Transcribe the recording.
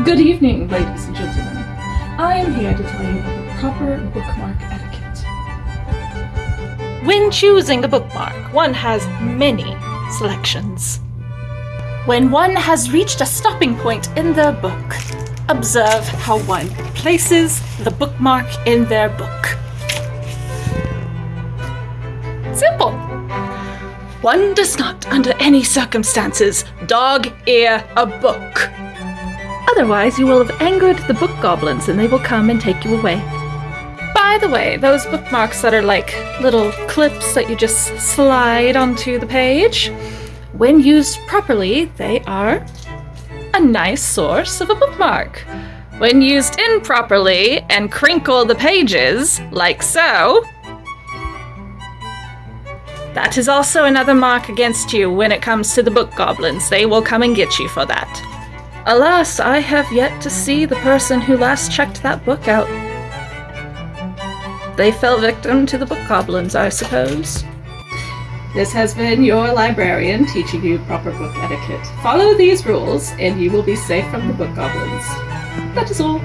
Good evening, ladies and gentlemen. I am here to tell you about the proper bookmark etiquette. When choosing a bookmark, one has many selections. When one has reached a stopping point in their book, observe how one places the bookmark in their book. Simple. One does not, under any circumstances, dog ear a book. Otherwise, you will have angered the book goblins and they will come and take you away. By the way, those bookmarks that are like little clips that you just slide onto the page, when used properly, they are a nice source of a bookmark. When used improperly and crinkle the pages, like so, that is also another mark against you when it comes to the book goblins. They will come and get you for that. Alas, I have yet to see the person who last checked that book out. They fell victim to the book goblins, I suppose. This has been your librarian teaching you proper book etiquette. Follow these rules, and you will be safe from the book goblins. That is all.